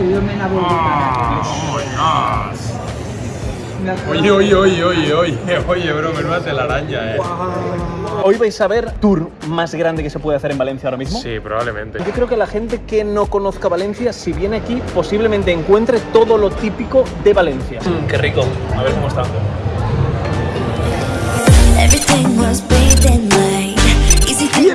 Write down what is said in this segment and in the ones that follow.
Y yo me la voy Ah, oh. Oye, oye, oye, oye, oye, oye, bro, menuda telaraña, eh. Hoy vais a ver tour más grande que se puede hacer en Valencia ahora mismo. Sí, probablemente. Yo creo que la gente que no conozca Valencia, si viene aquí, posiblemente encuentre todo lo típico de Valencia. Mm, qué rico. A ver cómo está.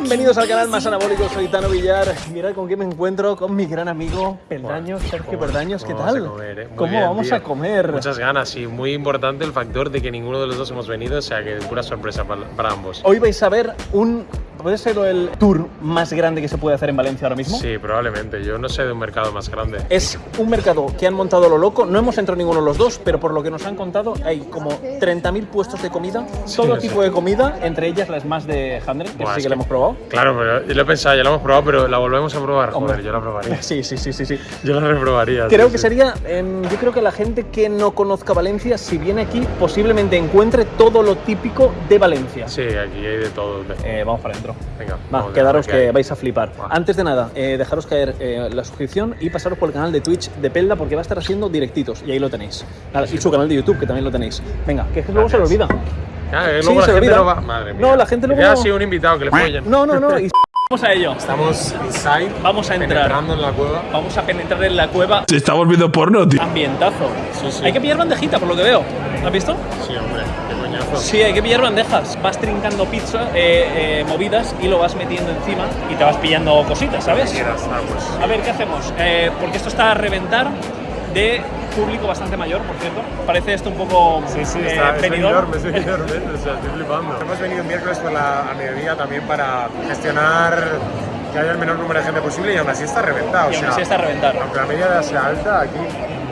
Bienvenidos al canal más anabólico, soy Tano Villar. Mirad con quién me encuentro, con mi gran amigo Peldaños, Sergio ¿Cómo- Peldaños, ¿qué cómo tal? vamos a comer, eh? ¿Cómo bien, vamos a comer? Muchas ganas y muy importante el factor de que ninguno de los dos hemos venido, o sea que pura sorpresa para, para ambos. Hoy vais a ver un, puede ser el tour más grande que se puede hacer en Valencia ahora mismo. Sí, probablemente. Yo no sé de un mercado más grande. Es un mercado que han montado lo loco, no hemos entrado ninguno de los dos, pero por lo que nos han contado hay como 30.000 puestos de comida, todo tipo de comida, entre ellas las más de Handel, que Buah, sí que la hemos probado. Claro, pero yo lo he pensado, ya lo hemos probado, pero la volvemos a probar. Hombre. Joder, yo la probaría. Sí, sí, sí, sí, sí. Yo la reprobaría. Creo sí, que sí. sería, em, yo creo que la gente que no conozca Valencia, si viene aquí, posiblemente encuentre todo lo típico de Valencia. Sí, aquí hay de todo. Eh, vamos para adentro. Venga, Va, quedaros que vais a flipar. Va. Antes de nada, eh, dejaros caer eh, la suscripción y pasaros por el canal de Twitch de Pelda porque va a estar haciendo directitos y ahí lo tenéis. Nada, y su canal de YouTube que también lo tenéis. Venga, que es que luego se lo olvida. Ah, eh, Sí, luego la se gente olvida. no va. Madre mía. No, la gente luego Ya ha sido un invitado que le follen. No, no, no. y Vamos a ello. Estamos inside. Vamos a entrar. penetrando en la cueva. Vamos a penetrar en la cueva. Se está volviendo porno, tío. Ambientazo. Sí, sí. Hay que pillar bandejita, por lo que veo. ¿Lo has visto? Sí, hombre, Sí, hay que pillar bandejas. Vas trincando pizza, eh, eh, movidas y lo vas metiendo encima y te vas pillando cositas, ¿sabes? Ah, pues. A ver, ¿qué hacemos? Eh, porque esto está a reventar de público bastante mayor, por cierto. Parece esto un poco Sí, sí, eh, está, es venidor. enorme, es enorme, o sea, estoy flipando. Hemos venido miércoles por la a mediodía también para gestionar que haya el menor número de gente posible y aún así está reventado. Y o aún sea, así está. Aunque la media sea alta, aquí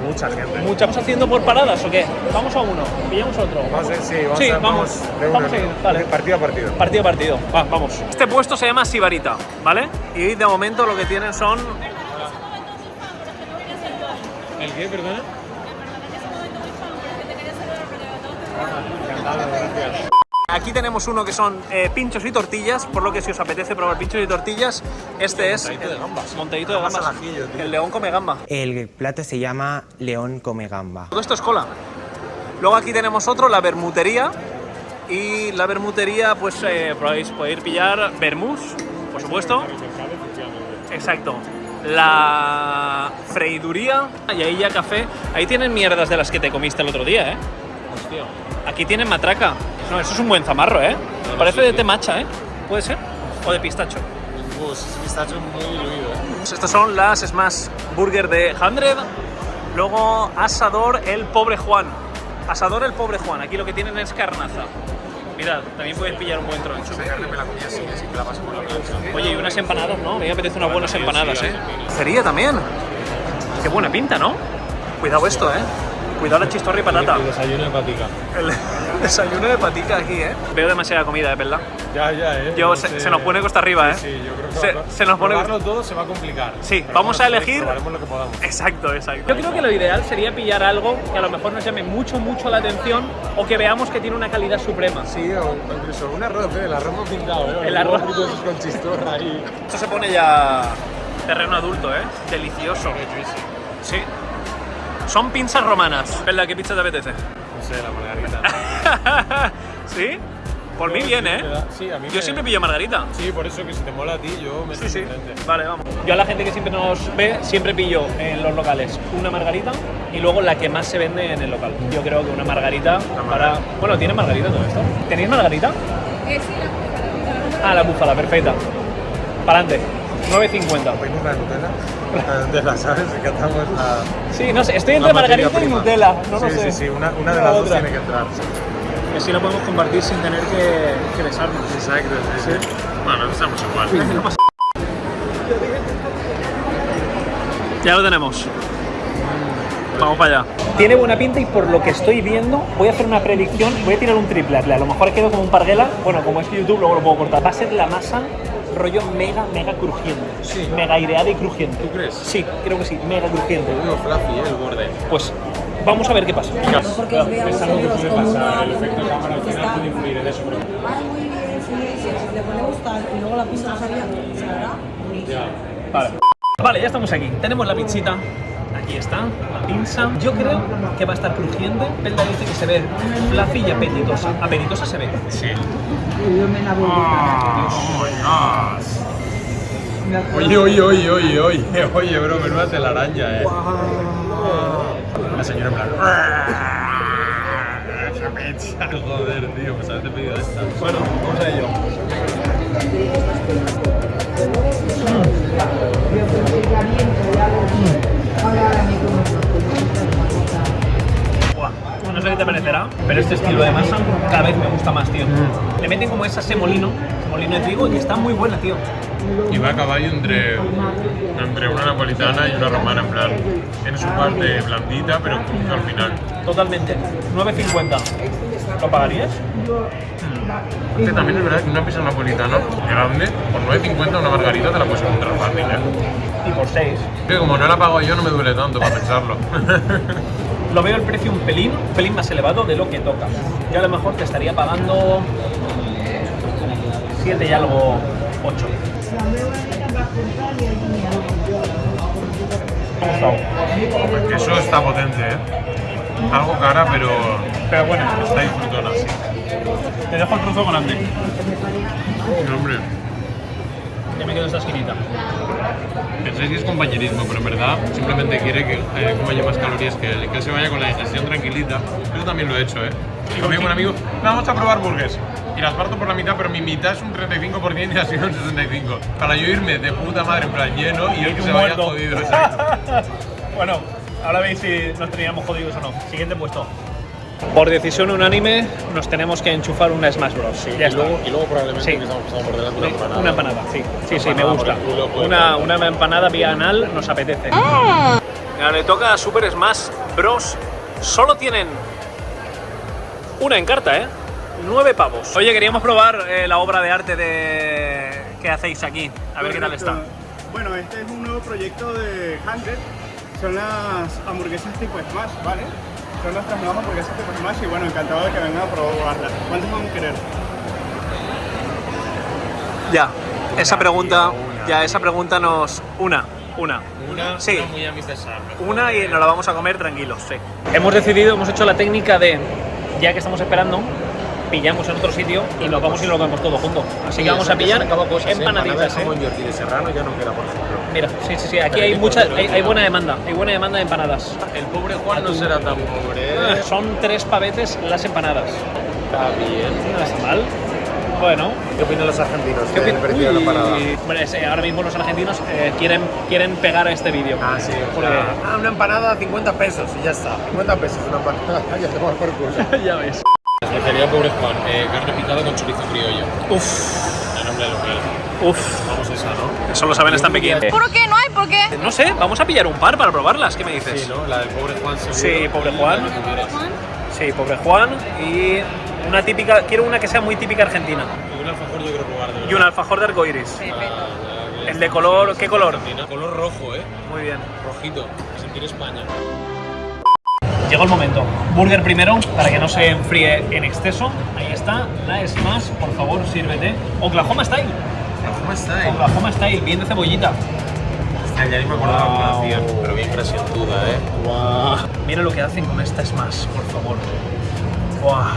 mucha gente. Mucha- ¿Estamos haciendo por paradas o qué? Vamos a uno, pillamos otro. Vamos a, sí, vamos Sí, a, vamos. de uno, Vamos a ir. Partido a partido. Partido a partido. Va, vamos. Este puesto se llama Sibarita, ¿vale? Y de momento lo que tienen son. ¿El qué, perdona? Aquí tenemos uno que son eh, pinchos y tortillas, por lo que si os apetece probar pinchos y tortillas, este es Montadito de gambas. Montadito de Gambas gambas. al ajillo, tío. El león come gamba. El plato se llama León come gamba. Todo esto es cola. Luego aquí tenemos otro, la bermutería. Y la bermutería, pues eh, podéis poder pillar vermús, por supuesto. Exacto. La freiduría y ahí ya café. Ahí tienen mierdas de las que te comiste el otro día, ¿eh? Hostia. Aquí tienen matraca. No, eso es un buen zamarro, ¿eh? no, Parece de sí. temacha, ¿eh? ¿Puede ser? O de pistacho. Pues es pistacho muy diluido, ¿eh? Pues Estas son las Smash Burger de 100. Luego Asador el Pobre Juan. Asador el Pobre Juan. Aquí lo que tienen es carnaza. Mirad, también puedes pillar un buen troncho. Oye, y unas empanadas, ¿no? A mí me apetecen unas buenas empanadas, ¿eh? Cería también. Qué buena pinta, ¿no? Cuidado esto, ¿eh? Cuidado la chistorra y patata. El desayuno de patica. El desayuno de patica aquí, ¿eh? Veo demasiada comida, ¿eh, verdad? Ya, ya, ¿eh? Yo, No se, sé. se nos pone costa arriba, ¿eh? Sí, sí, yo creo que Se- va- se nos pone- probarlo todo se va a complicar. Sí, Pero vamos a elegir- Probaremos lo que podamos. Exacto, exacto. Yo creo que lo ideal sería pillar algo que a lo mejor nos llame mucho, mucho la atención o que veamos que tiene una calidad suprema. Sí, o incluso un arroz, ¿eh? El arroz ha pintado, ¿eh? El arroz. con chistorra ahí. Esto se pone ya terreno adulto, ¿eh? Delicioso. Sí. Son pinzas romanas. Pelda, ¿qué pizza te apetece? No sé, la margarita. ¿Sí? Por mí bien, ¿eh? Sí, a mí Yo me- siempre pillo margarita. Sí, por eso que si te mola a ti, yo me Sí, sí. contente. Vale, vamos. Yo a la gente que siempre nos ve, siempre pillo en los locales una margarita y luego la que más se vende en el local. Yo creo que una margarita para... Bueno, ¿tiene margarita todo esto? ¿Tenéis margarita? Ah, la búfala, perfecta. Para adelante. 9.50. ¿Pedimos la de Nutella? La de Nutella, ¿sabes? Encantamos la... Sí, no sé, estoy entre margarita y. Nutella. No lo sí, sé. Sí, sí, una, una de las dos tiene que entrar. Y así la podemos compartir sin tener que, que besarnos. Exacto, sí, sí. Bueno, estamos igual. Ya lo tenemos. Vamos para allá. Tiene buena pinta y por lo que estoy viendo, voy a hacer una predicción y voy a tirar un triple. A lo mejor quedo como un parguela. Bueno, como es YouTube, luego lo puedo cortar. Va a ser la masa rollo mega, mega crujiente. Sí. Mega aireada y crujiente. ¿Tú crees? Sí, creo que sí, mega crujiente. Digo fluffy, ¿eh? El borde. Pues vamos a ver qué pasa. porque os veamos ellos como una... el efecto cámara al final puede influir en eso. Ay, muy bien, sí, sí, si le ponemos tal y luego la pizza no sabía, se hará. Vale. Vale, ya estamos aquí. Tenemos la pizzita. Aquí está, la pinza. Yo creo que va a estar crujiente. Pelda dice que se ve fluffy y apetitosa. Apetitosa se ve. Sí. Ah, Oye, oye, oye, oye, oye, oye, bro, menuda telaraña, eh. La señora en plan. ¡Esa pizza! Joder, tío, pues haberte pedido esta. Bueno, vamos a ello. Buah, No sé qué te parecerá, pero este estilo de masa cada vez me gusta más, tío. Le meten como esa semolino, semolino de trigo, y está muy buena, tío. Y va a caballo entre, entre una napolitana y una romana, en plan. Tiene su parte blandita, pero al final. Totalmente. 9.50. ¿Lo pagarías? Aunque también es verdad que una pizza napolitana grande, por 9.50 una margarita te la puedes encontrar fácil, ¿eh? Y por 6. Que como no la pago yo, no me duele tanto para pensarlo. Lo veo el precio un pelín, un pelín más elevado de lo que toca. Yo a lo mejor te estaría pagando 7 y algo 8. Eso está potente, ¿eh? Algo cara, pero Pero bueno, está disfrutona, sí. Te dejo el trozo grande. No, hombre, Ya me quedo esta esquinita. pensáis que es compañerismo, pero en verdad simplemente quiere que eh, coma yo más calorías que él, que él se vaya con la digestión tranquilita. Yo también lo he hecho, ¿eh? Y conmigo un amigo, vamos a probar burgers. Y las parto por la mitad, pero mi mitad es un 35% y ha sido un 65%. Para yo irme de puta madre en plan lleno y él que se vaya jodido, bueno, ahora veis si nos teníamos jodidos o no. Siguiente puesto. Por decisión unánime, nos tenemos que enchufar una Smash Bros. ya y luego probablemente Sí. que estamos pasando por delante una empanada. Una empanada, sí. Sí, sí, me gusta. pues, Una, una empanada vía anal nos apetece. Mira, le toca a Super Smash Bros. Solo tienen una en carta, ¿eh? Nueve pavos. Oye, queríamos probar eh, la obra de arte de... que hacéis aquí. A ver qué tal está. Bueno, este es un nuevo proyecto de Hundred. Son las hamburguesas tipo Smash, ¿vale? Son nuestras nuevas hamburguesas tipo Smash y bueno, encantado de que vengan a probarlas. ¿Cuántas van a querer? Ya, esa pregunta, ya esa pregunta nos... Una, una. Una, Sí. una muy a Mr. Sharp. Una y nos la vamos a comer tranquilos, sí. Hemos decidido, hemos hecho la técnica de, ya que estamos esperando, pillamos en otro sitio y nos vamos y lo comemos todo junto. Así que vamos a pillar empanaditas, ¿eh? Yorkshire de Serrano ya no queda, por ejemplo. Mira, sí, sí, sí, aquí hay mucha, hay, hay buena demanda, hay buena demanda de empanadas. El pobre Juan no será tan pobre, ¿eh? Son tres pavetes las empanadas. Está bien. No está mal. Bueno, ¿Qué opinan los argentinos ¿qué del precio de la hombre, eh, ahora mismo los argentinos eh, quieren, quieren pegar a este vídeo. Ah, sí. Porque- Ah, una empanada 50 pesos y ya está. 50 pesos una empanada. ya te vas por culo. ya ves. Especialidad pobre Juan, eh, carne picada con chorizo criollo. Uf, El nombre local. uf. Vamos a esa, ¿no? Eso lo saben hasta en Pekín. ¿Por qué? ¿No hay por qué? No sé, vamos a pillar un par para probarlas. ¿Qué me dices? Sí, ¿no? La del pobre Juan seguro. Sí, pobre Juan. Sí, pobre Juan. Y una típica, quiero una que sea muy típica argentina. Y un alfajor yo quiero probar. de Y un alfajor de arcoiris. Ah, El de color, ¿qué color? Argentina. Color rojo, ¿eh? Muy bien. Rojito. Sentir España. Llegó el momento. Burger primero, para que no se enfríe en exceso. Ahí está. La Smash, por favor, sírvete. Oklahoma Style. ¿Cómo está, eh? Oklahoma Style, bien de cebollita. Ya ni me acordaba la Wow. hacían. Pero bien presiontuda, ¿eh? Guau. Mira lo que hacen con esta Smash, por favor. Buah.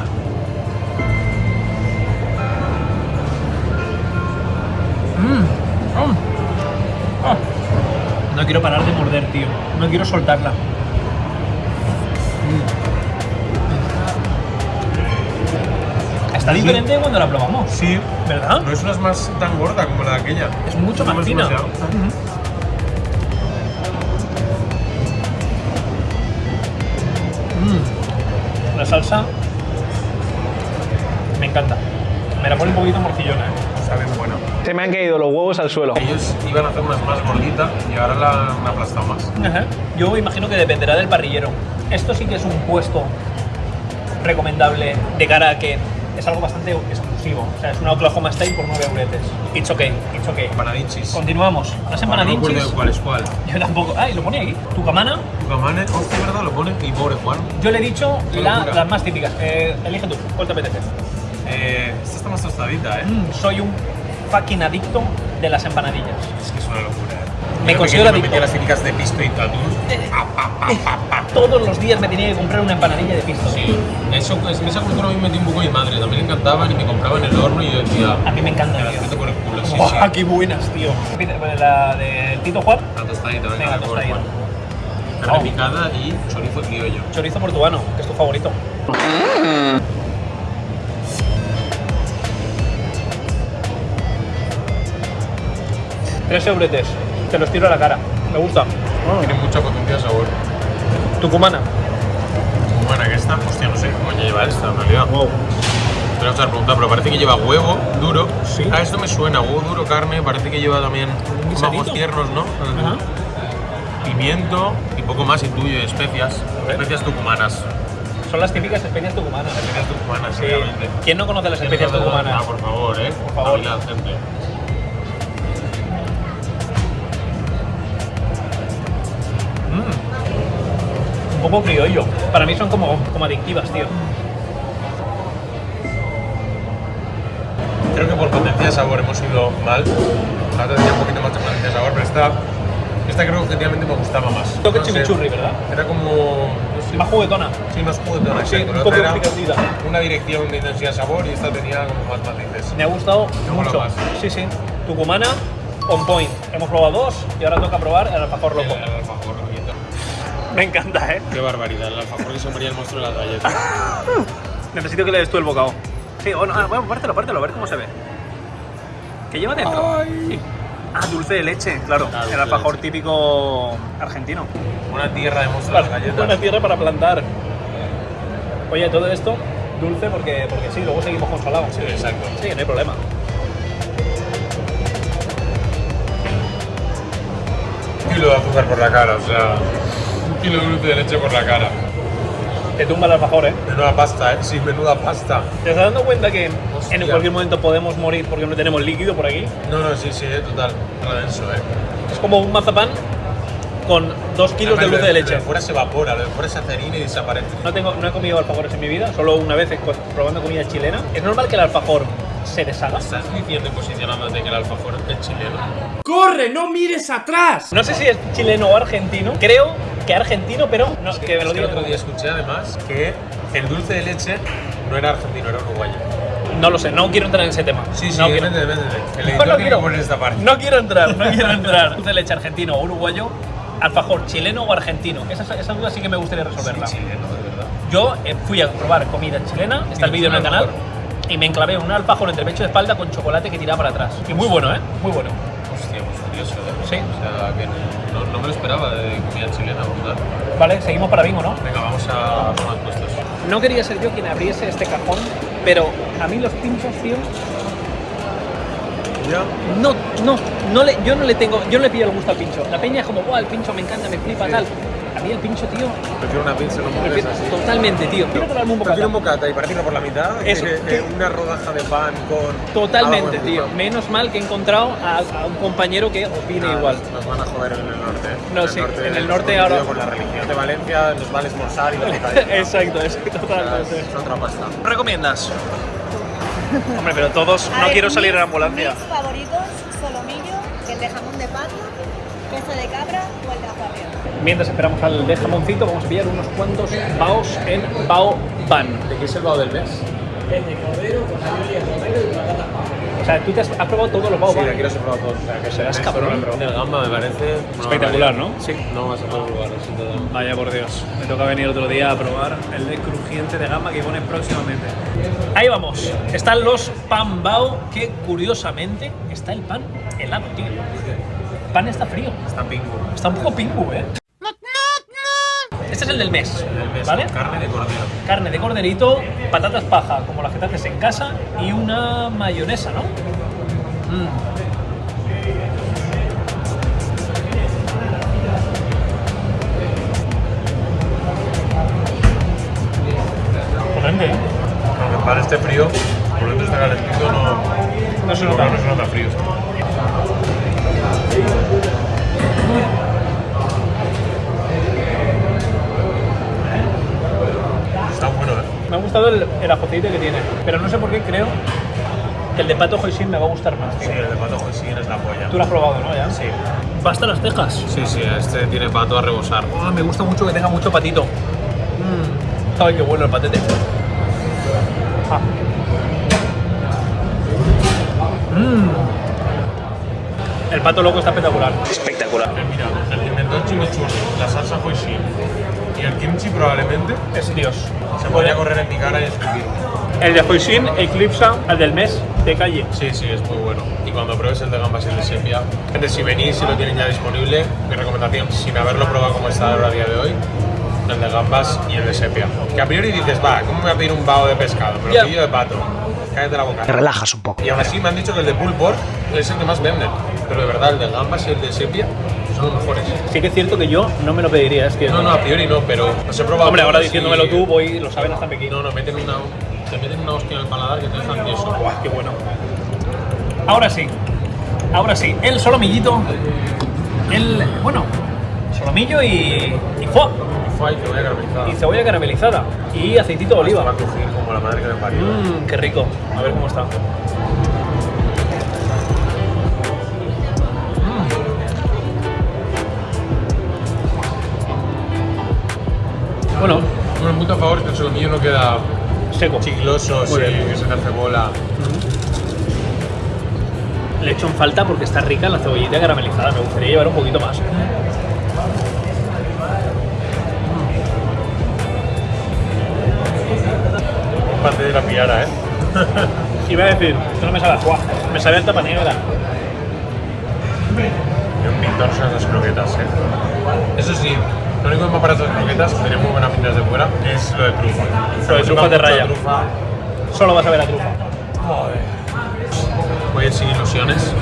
Mm. Mm. Ah. No quiero parar de morder, tío. No quiero soltarla. Está diferente de cuando la probamos. Sí. ¿Verdad? No es una más tan gorda como la de aquella. Es mucho más No es fina. demasiado. Mm. La salsa me encanta. Me la pone un poquito morcillona. ¿eh? Saben bueno. Se me han caído los huevos al suelo. Ellos iban a hacer unas más gorditas y ahora la han aplastado más. Ajá. Yo imagino que dependerá del parrillero. Esto sí que es un puesto recomendable de cara a que es algo bastante exclusivo. O sea, es una Oklahoma Style por 9 euretes. It's okay, it's okay. Empanadinchis. Continuamos. Las No empanadinchis. de cuál es cuál. Yo tampoco. Ah, y lo pone aquí. Tucamana. Tucamane, hostia, ¿verdad? Lo pone. Y pobre Juan. Yo le he dicho la- las más típicas. Eh, elige tú. ¿Cuál te apetece? Eh, esta está más tostadita, ¿eh? Mm, soy un fucking adicto de las empanadillas. Es que es una locura. Me considero adicto. las típicas de pisto y atún. Todos los días me tenía que comprar una empanadilla de pisto. Sí. Eso, pues, en esa cultura a mí me metí un poco mi madre. También le encantaban y me compraban en el horno y yo decía. A mí me encanta, Me las por el culo, sí, ¡Buah, sí. qué buenas, tío! La de Tito Juan, La tostadita, venga, la tostadita. Carne picada y chorizo criollo. chorizo portuano, que es tu favorito. Tres euretes, te los tiro a la cara. Me gusta. Tiene mucha potencia de sabor. Tucumana. Bueno, que esta, hostia, no sé qué coño lleva esta en realidad. Wow. Te voy a hacer pregunta, pero parece que lleva huevo duro. Sí. Ah, esto me suena, huevo duro, carne, parece que lleva también guisadito. ajos tiernos, ¿no? Ajá. Pimiento y poco más intuyo, y especias. Especias tucumanas. Son las típicas especias tucumanas. Especias tucumanas, Sí. ¿Quién no conoce las especias tucumanas? Ah, por favor, eh. Por favor. Habilidad, gente. Un poco criollo. Para mí son como, como adictivas, tío. Creo que por potencia de sabor hemos ido mal. La otra tenía un poquito más de potencia de sabor, pero esta, esta creo que objetivamente me gustaba más. Toque No sé, chimichurri, ¿verdad? Era como. no sé, Más juguetona. Sí, más juguetona, Sí, un poco picantita. Una dirección de intensidad de sabor y esta tenía como más matices. Me ha gustado mola mucho. más. Sí, sí. Tucumana, on point. Hemos probado dos y ahora toca probar el alfajor loco. Me encanta, ¿eh? Qué barbaridad, el alfajor que se moría el monstruo de las galletas. Necesito que le des tú el bocado. Sí, o no, ah, bueno, pártelo, pártelo, a ver cómo se ve. ¿Qué lleva dentro? Ah, dulce de leche, claro. Ah, el alfajor típico argentino. Una tierra de monstruo de las galletas. Buena tierra para plantar. Oye, todo esto dulce porque, porque sí, luego seguimos con salado. Sí, exacto. Sí, no hay problema. Un kilo de azúcar por la cara, o sea. Kilo de dulce de leche por la cara. Te tumba el alfajor, ¿eh? Menuda pasta, eh. Sí, menuda pasta. ¿Te estás dando cuenta que Hostia. en cualquier momento podemos morir porque no tenemos líquido por aquí? No, no, sí, sí, eh, total. Denso, eh. Es como un mazapán con dos kilos de Además, dulce de lo leche. Lo de fuera se evapora, lo de fuera se acerina y desaparece. No, tengo, no he comido alfajores en mi vida, solo una vez probando comida chilena. ¿Es normal que el alfajor se deshaga? ¿Estás diciendo y posicionándote que el alfajor es chileno? No sé si es chileno o argentino. Creo que argentino, pero no, que me Es lo que diga el otro día escuché además que el dulce de leche no era argentino, era uruguayo. No lo sé, no quiero entrar en ese tema. Sí, sí, no quiero. métete, métete. El No, editor no tiene quiero. que poner esta parte. No quiero entrar, no quiero entrar. Dulce de leche argentino o uruguayo, alfajor chileno o argentino. Esa, esa duda sí que me gustaría resolverla. Sí, chileno, de verdad. Yo eh, fui a probar comida chilena, está el vídeo en el canal, y me enclavé un alfajor entre pecho y espalda con chocolate que tiraba para atrás. Y muy bueno, ¿eh? Muy bueno. Hostia, pues curioso, ¿eh? Sí. O sea, que no, me lo esperaba de comida chilena, brutal. Vale, seguimos para bingo, ¿no? Venga, vamos a tomar puestos. No quería ser yo quien abriese este cajón, pero a mí los pinchos, tío, Ya. no, no, no le, yo no le tengo, yo no le pillo el gusto al pincho. La peña es como, guau, el pincho me encanta, me flipa, tal. A mí el pincho, tío, Prefiero una pizza, no prefiero- totalmente, tío. Quiero traerme un Prefiero bocata. un bocata y partirlo por la mitad Eso, que, que- que una rodaja de pan con. Totalmente, tío. Menos mal que he encontrado a, a un compañero que opine Ah, igual. Nos van a joder en el norte. ¿eh? No, En sí, norte, en el nos norte ahora- Con la religión de Valencia nos vale esmorzar y la exacto, es O sea, totalmente. Es otra pasta. recomiendas? Hombre, pero todos, A no ver, quiero salir en ambulancia. Mis favoritos, solomillo, que es de jamón de pato, queso de cabra o el de aguardiente. Mientras esperamos al de jamoncito, vamos a pillar unos cuantos baos en Bao Ban. ¿De qué es el bao del mes? O sea, tú te has, has probado todos los Bao Sí, de aquí los he probado todos. O sea, que Serás el cabrón. El gamba me parece. Espectacular. ¿no? Sí, no vas a poder probar, sin duda. Vaya por Dios, me toca venir otro día a probar el de crujiente de gamba que pone próximamente. Ahí vamos, están los pan bao, que curiosamente está el pan helado, tío. El pan está frío, Está pingo. está un poco pingu, ¿eh? Este es el del mes, El mes, ¿vale? Carne de cordero. Carne de corderito, patatas paja, como las que te haces en casa, y una mayonesa, ¿no? Mm. Potente, ¿eh? Aunque para este frío, por dentro está calentito, no, No se nota. no se nota frío. Está bueno, ¿eh? Me ha gustado el, el que tiene, pero no sé por qué creo que el de pato hoisin me va a gustar más. Sí, el de pato hoisin es la polla. Tú lo has probado, ¿no? Ya. Sí. Basta las cejas. Sí, sí, este tiene pato a rebosar. Ah, me gusta mucho que tenga mucho patito. Mm. Ay, qué bueno el patete. Ah. Mm. El pato loco está espectacular. Espectacular. Mira, el el chimichurri, la salsa hoisin y el kimchi probablemente Es Dios. se podría correr en mi cara y escupir. El de Hoisin eclipsa al del mes de calle. Sí, sí, es muy bueno. Y cuando pruebes el de gambas y el de sepia, gente, si venís y lo tienen ya disponible, mi recomendación, sin haberlo probado como está ahora a día de hoy, el de gambas y el de sepia. Que a priori dices, va, ¿cómo me voy a pedir un bao de pescado? Pero Ya. pillo de pato. Cállate la boca. Te relajas un poco. Y aún así me han dicho que el de pulled pork es el que más venden. Pero de verdad, el de gambas y el de sepia son los mejores. Sí que es cierto que yo no me lo pediría, es que... No, no, a priori no, pero los he probado. Hombre, ahora todos y- diciéndomelo tú, voy, lo saben hasta Pekín. No, no, meten una, te meten una hostia en el paladar que te dejan tieso. Buah, qué bueno. Ahora sí, ahora sí, el solomillito, el, bueno, solomillo y, y foie, Y cebolla caramelizada, y aceitito de Esto va a oliva. crujir como la madre que me parió. Mmm, qué rico. A ver cómo está. Mm. Bueno, Un punto a favor es que el solomillo no queda seco. chicloso, Muy sí, que se te hace bola. Le echo en falta porque está rica la cebollita caramelizada. Me gustaría llevar un poquito más. Parte de la piara, ¿eh? Iba a decir, esto no me sabe a me sabe a tapa negra. Y un pintor son esas croquetas, ¿eh? Eso sí, lo único que me parece las croquetas, tiene muy buenas pintas de fuera, es lo de trufa. Lo de trufa mucho raya. trufa. Solo vas a ver a trufa. Voy a ir sin ilusiones.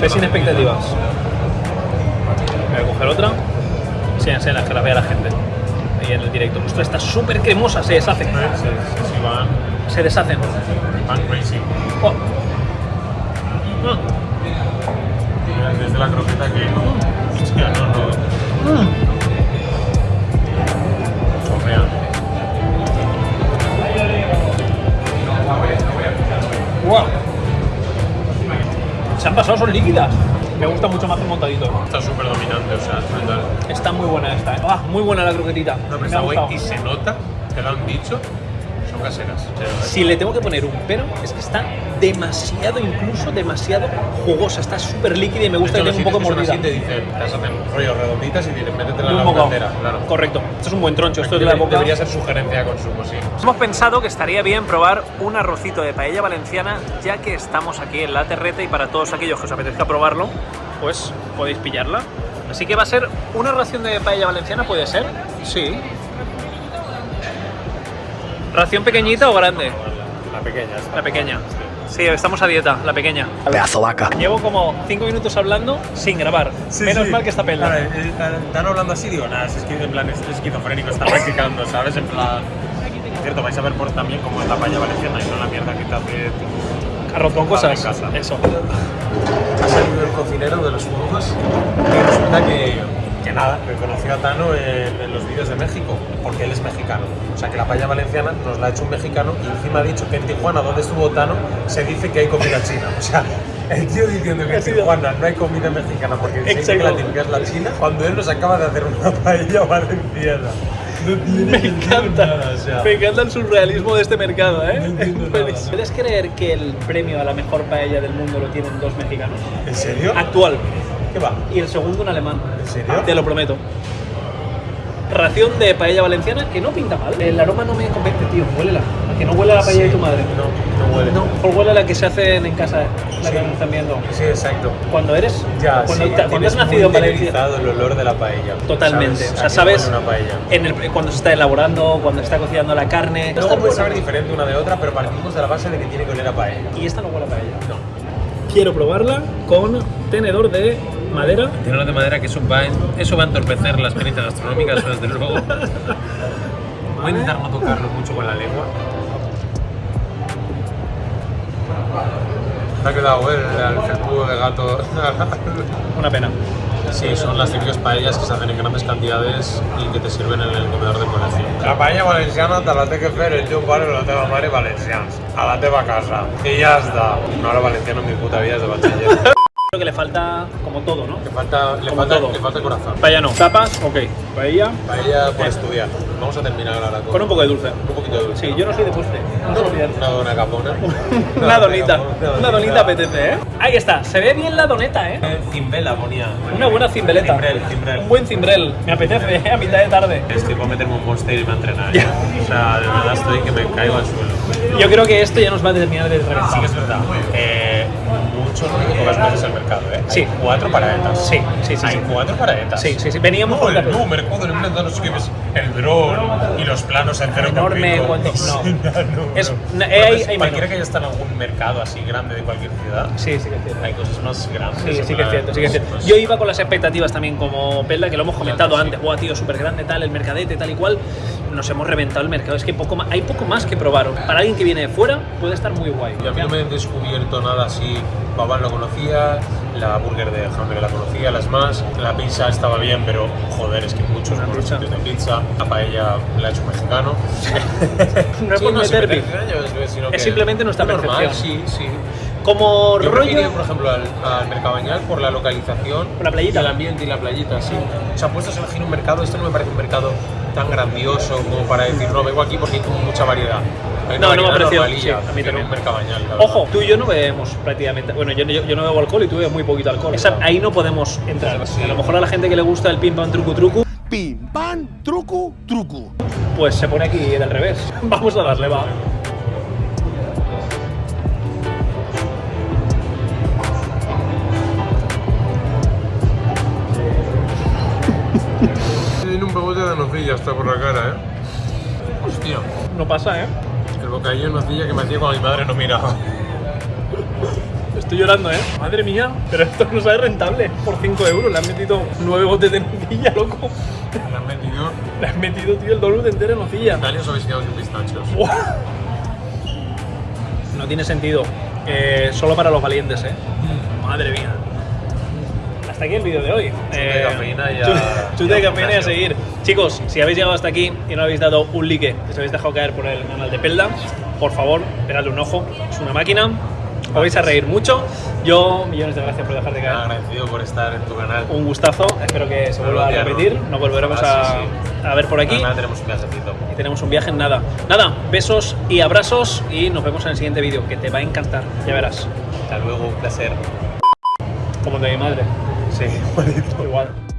Ve sin expectativas. Voy a coger otra. Sí, enseñas que la vea la gente. Ahí en el directo. Esto está súper cremosa, se deshacen. Sí, sí, sí, van, Se deshacen. van crazy. Oh. Mm. Desde la croqueta que... Hostia, no, no. Chorrean. Wow. Se han pasado, son líquidas. Me gusta mucho más el montadito. Está súper dominante, o sea, es brutal. Está muy buena esta. ¿eh? Ah, muy buena la croquetita. No, pero está guay y se nota, te lo han dicho, caseras. Si le tengo que poner un pero, es que está demasiado, incluso demasiado jugosa. Está súper líquida y me gusta De que hecho, tenga un poco mordida. así te dicen, las hacen rollo redonditas y dicen, métetela en la boca entera, claro. Correcto. Esto es un buen troncho. Esto es de la boca. Debería ser sugerencia de consumo, sí. Hemos pensado que estaría bien probar un arrocito de paella valenciana, ya que estamos aquí en la terreta y para todos aquellos que os apetezca probarlo, pues podéis pillarla. Así que va a ser una ración de paella valenciana, ¿puede ser? Sí. ¿Ración pequeñita o grande? La pequeña está. La pequeña. Sí, estamos a dieta, la pequeña. Pedazo vaca. Llevo como 5 minutos hablando sin grabar. Menos mal que está pela. Claro, eh, están hablando así, digo, nada, es que en plan es esquizofrénico, está practicando, ¿sabes? En plan. Cierto, vais a ver por también cómo es la paella valenciana y no la mierda que te hace Arroz con cosas. en casa. Eso. ha salido el cocinero de los flujos y resulta que, que nada, que conoció a Tano en, en los vídeos de México, porque él es mexicano. O sea que la paella valenciana nos la ha hecho un mexicano y encima ha dicho que en Tijuana, donde estuvo Tano, se dice que hay comida china. O sea, el tío diciendo que en Tijuana no hay comida mexicana porque dice que la típica es la china, cuando él nos acaba de hacer una paella valenciana. No tiene Me encanta. nada, o sea. Me encanta el surrealismo de este mercado, ¿eh? nada. ¿Puedes creer que el premio a la mejor paella del mundo lo tienen dos mexicanos? ¿En serio? Actual. ¿Qué va? Y el segundo un alemán. ¿En serio? Te lo prometo. Ración de paella valenciana que no pinta mal. El aroma no me convence, tío. Huélela. A que no huele a la paella de tu madre. No, no huele. No, por huele a la que se hace en casa, la que me están viendo. Sí, exacto. Cuando eres. Ya, cuando, sí, te- cuando has nacido en Valencia. el olor de la paella. Totalmente. ¿Sabes? O sea, ¿A qué sabes una paella. en el, cuando se está elaborando, cuando está cocinando la carne. Luego puede saber diferente una de otra, pero partimos de la base de que tiene que oler a paella. Y esta no huele a paella. No. Quiero probarla con tenedor de madera. Tenedor de madera que eso va, eso va a entorpecer la experiencia gastronómica, eso desde luego. Voy a intentar no tocarlo mucho con la lengua. Me ha quedado el, el felpudo de gato. Una pena. Sí, son las típicas paellas que se hacen en grandes cantidades y que te sirven en el comedor de colegio. La paella valenciana te la té que fer el teu pare o la teva mare valencians. A la teva casa. I ja està. No, la valenciana en mi puta vida és de batxiller. Creo que le falta como todo, ¿no? Le falta, le Como falta, todo. le falta corazón. Paella no. Tapas, ok. Paella Paella por estudiar. Vamos a terminar ahora con, con un poco de dulce. un poquito de dulce. Sí, yo no soy de postre. No Una dona capona. Una donita. Una donita apetece, ¿eh? Ahí está. Se ve bien la doneta, ¿eh? Cimbela ponía. Una buena cimbeleta. Cimbrel, cimbrel. Un buen cimbrel. Me apetece, ¿eh? A mitad de tarde. Estoy para meterme un monster y me a entrenar. ¿eh? O sea, de verdad estoy que me caigo al suelo. Yo creo que esto ya nos va a terminar de reventar. Sí que es verdad. Eh, muchos, pocas veces el mercado, ¿eh? Sí. Hay cuatro paraetas. Sí, sí, sí, Hay sí. cuatro paraetas. Sí, sí, sí. Veníamos con Joder, la- no, mercado de no sé qué ves. El dron y los planos en cero Enorme, pico. no. No, Es- no. no, hay- pues hay cualquiera que haya estado en algún mercado así grande de cualquier ciudad, Sí, sí que es cierto. hay cosas más grandes. Sí, sí que es cierto, sí que es cierto. pues- Yo iba con las expectativas también como Pelda, que lo hemos comentado antes. Buah, tío, súper grande, tal, el mercadete, tal y cual. Nos hemos reventado el mercado. Es que poco más, hay poco más que probar. Para alguien que viene de fuera, puede estar muy guay. Y a mí no me he descubierto nada así. Babán lo conocía, la burger de Hamburger la conocía, las más. La pizza estaba bien, pero joder, es que muchos buenos sitios de pizza. La paella la ha hecho un mexicano. No es Sí, por no, meter es- sino Es que simplemente nuestra normal, percepción. Sí, sí. Como Yo rollo. preferiría, por ejemplo, al, al Mercabañal por la localización, Por la playita. y el ambiente y la playita, sí. O sea, puestos a elegir un mercado, esto no me parece un mercado tan grandioso como para decir, no, vengo aquí porque hay como mucha variedad. Hay No, no me ha parecido, sí, a mí también. Mercabañal. Ojo, tú y yo no bebemos prácticamente. Bueno, yo, yo, yo no bebo alcohol y tú bebes muy poquito alcohol. Esa- ahí no podemos entrar. Sí. A lo mejor a la gente que le gusta el pim pam trucu trucu, Pim, pam, truco, truco. pues se pone aquí del revés. Vamos a darle, va. Nocilla hasta por la cara, ¿eh? Hostia, No pasa, ¿eh? el bocadillo de nocilla que me hacía cuando mi madre no miraba. Estoy llorando, ¿eh? Madre mía, pero esto no sale rentable. Por 5 euros le han metido 9 botes de nocilla, loco. Le han metido Le han metido, tío, el donut entero en nocilla. Italianos sofisticados y pistachos. Buah. No tiene sentido. Eh, solo para los valientes, ¿eh? Madre mía. Hasta aquí el vídeo de hoy. Eh, de cafeína chute- Chute de y a cafeína y a gimnasio. seguir. Chicos, si habéis llegado hasta aquí y no habéis dado un like, que os habéis dejado caer por el canal de Pelda, por favor, pegadle un ojo. Es una máquina. Os vais a reír mucho. Yo, millones de gracias por dejar de caer. Agradecido por estar en tu canal. Un gustazo. Espero que se vuelva a repetir. Nos volveremos Ah, a, a ver por aquí. Mañana tenemos un viajecito. Y tenemos un viaje en nada. Nada, besos y abrazos y nos vemos en el siguiente vídeo, que te va a encantar, ya verás. Hasta luego, un placer. Como de mi madre. Sí, Igual.